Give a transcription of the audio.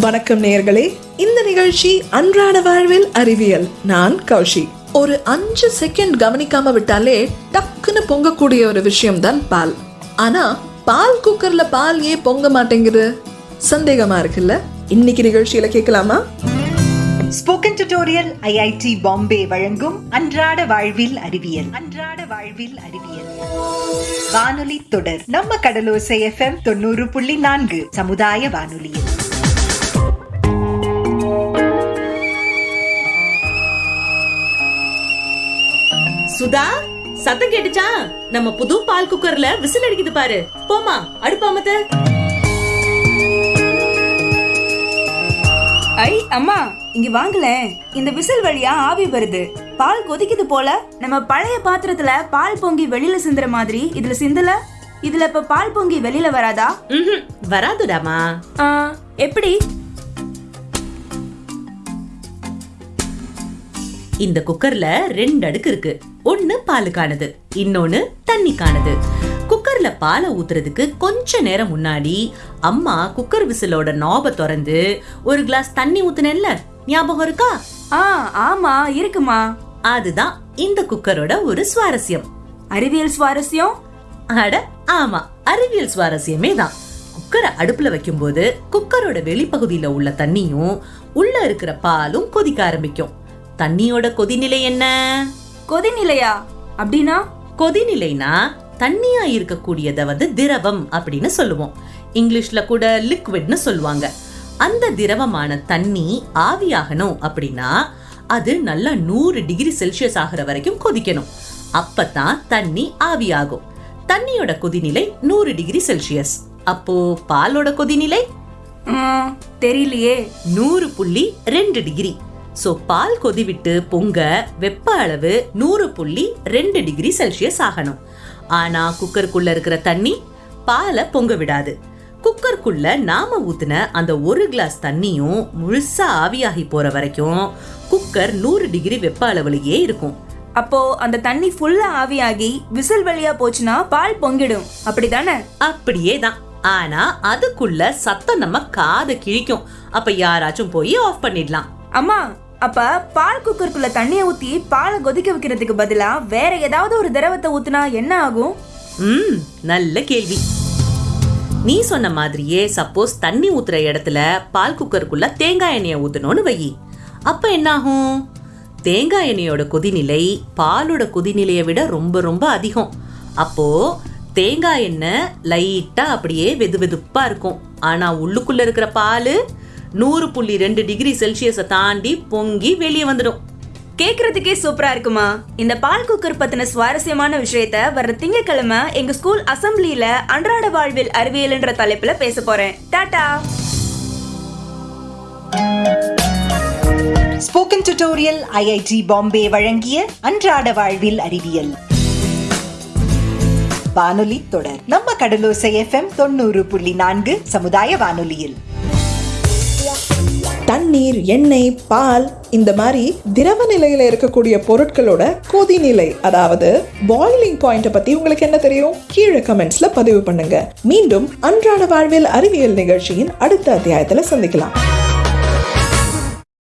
வணக்கம் நேயர்களே. இந்த நிகழ்ச்சி அன்றாட வாழ்வில் அறிவியல். நான் கௌஷி. ஒரு அஞ்சு செகண்ட் கவனிக்காம விட்டாலே டக்குன்னு பொங்கக்கூடிய ஒரு விஷயம் தான் பால். ஆனா பால் குக்கர்ல பால் ஏன் பொங்க மாட்டேங்குது? சந்தேகமா இருக்குல்ல? இன்னைக்கு நிகழ்ச்சியில கேட்கலாமா? ஸ்போக்கன் டியூட்டோரியல் ஐஐடி பாம்பே வழங்கும் அன்றாட வாழ்வில் அறிவியல். அன்றாட வாழ்வில் அறிவியல். வானொலி தொடர். நம்ம கடலோசை எஃப்எம் தொண்ணூறு புள்ளி நான்கு சமுதாய வானொலியில். சுதா சத்தம் கேட்டுச்சா? நம்ம புது பால் குக்கர்ல விசில் அடிக்குது பாரு. போமா அடுப்பாமத்த ஐ அம்மா இங்க வாங்கலேன் இந்த விசில் வழியா ஆவி வருது. பால் கொதிக்குது போல. நம்ம பழைய பாத்திரத்துல பால் பொங்கி வெளியில சிந்துற மாதிரி இதுல சிந்தல? இதுல இப்ப பால் பொங்கி வெளியில வராதா? வராதுடாமா. ஆ, எப்படி? இந்த குக்கர்ல ரெண்டு அடுக்கு இருக்கு. ஒண்ணு பாலுக்கானது இன்னொன்னு தண்ணிக்கானது. குக்கர்ல பாலை ஊத்துறதுக்கு கொஞ்ச நேரம் முன்னாடி அம்மா குக்கர் விசிலோட நாப திறந்து ஒரு கிளாஸ் தண்ணி ஊத்துனேன்ல ஞாபகம் இருக்கா? ஆ ஆமா இருக்குமா? அதுதான் இந்த குக்கரோட ஒரு சுவாரஸ்யம். அறிவியல் சுவாரஸ்யம்? அட ஆமா அறிவியல் சுவாரஸ்யமே தான். குக்கரை அடுப்புல வைக்கும்போது குக்கரோட வெளிப்பகுதியில உள்ள தண்ணியும் உள்ள இருக்கிற பாலும் கொதிக்க ஆரம்பிக்கும். தண்ணியோட கொதிநிலை என்ன? கொதிநிலையா? அப்படின்னா? கொதிநிலைனா தண்ணியா இருக்கக்கூடியத வந்து திரவம் அப்படின்னு சொல்லுவோம். இங்கிலீஷ்ல கூட லிக்விட்னு சொல்லுவாங்க. அந்த திரவமான தண்ணி ஆவியாகணும் அப்படின்னா அது நல்லா நூறு டிகிரி செல்சியஸ் ஆகிற வரைக்கும் கொதிக்கணும். அப்பதான் தண்ணி ஆவியாகும். தண்ணியோட கொதிநிலை நூறு டிகிரி செல்சியஸ். அப்போ பாலோட கொதிநிலை? தெரியலையே. நூறு புள்ளி ரெண்டு டிகிரி. சோ பால் கொதிவிட்டு பொங்க வெப்ப அளவு நூறு புள்ளி ரெண்டு டிகிரி செல்சியஸ் ஆகணும். ஆனா குக்கருக்குள்ள இருக்கிற தண்ணி பாலை பொங்க விடாது. குக்கருக்குள்ள நாம ஊத்துன அந்த ஒரு கிளாஸ் தண்ணியும் முழுசா ஆவியாகி போற வரைக்கும் குக்கர் நூறு டிகிரி வெப்ப அளவுலயே இருக்கும். அப்போ அந்த தண்ணி ஃபுல்லா ஆவியாகி விசில் வழியா போச்சுன்னா பால் பொங்கிடும். அப்படிதானே? அப்படியே தான். ஆனா அதுக்குள்ள சத்தம் நம்ம காதை கிழிக்கும். அப்ப யாராச்சும் போய் ஆஃப் பண்ணிடலாம். அம்மா அப்ப பால் குக்கருக்குள்ள தண்ணியை ஊத்தி பாலை கொதிக்க வைக்கிறதுக்கு பதிலா வேற ஏதாவது ஒரு திரவத்தை ஊத்துனா என்ன ஆகும்? ம் நல்ல கேள்வி. நீ சொன்ன மாதிரியே சப்போஸ் தண்ணி ஊத்துற இடத்துல பால் குக்கருக்குள்ள தேங்காய் எண்ணெயை ஊத்தணும்னு வை அப்ப என்ன ஆகும் தேங்காய் எண்ணெயோட கொதிநிலை பாலோட கொதிநிலையை விட ரொம்ப ரொம்ப அதிகம். அப்போ தேங்காய் எண்ணெய் லைட்டா அப்படியே வெது வெதுப்பா இருக்கும். ஆனா உள்ளுக்குள்ள இருக்கிற பால் நூறு புள்ளி ரெண்டு டிகிரி செல்சியஸை தாண்டி பொங்கி வெளியே வந்துடும். கேக்குறதுக்கே சூப்பரா இருக்குமா? இந்த பால் குக்கர் பத்தின சுவாரஸ்யமான விஷயத்த வர்ற திங்கக்கிழமை எங்க ஸ்கூல் அசம்பிளியில அன்றாட வாழ்வில் அறிவியல்ன்ற தலைப்புல பேச போறேன். Tata spoken tutorial IIT Bombay வழங்கிய அன்றாட வாழ்வில் அறிவியல். வானொலி தொடர். நம்ம கடலோசை எஃப்எம் தொண்ணூறு புள்ளி நான்கு சமுதாய வானொலியில். தண்ணீர் எண்ணெய் பால் இந்த மாதிரி திரவ நிலையில இருக்கக்கூடிய பொருட்களோட கொதிநிலை அதாவது பாயிலிங் பாயிண்ட பத்தி உங்களுக்கு என்ன தெரியும்? கீழே கமெண்ட்ஸ்ல பதிவு பண்ணுங்க. மீண்டும் அன்றாட வாழ்வில் அறிவியல் நிகழ்ச்சியின் அடுத்த அத்தியாயத்துல சந்திக்கலாம்.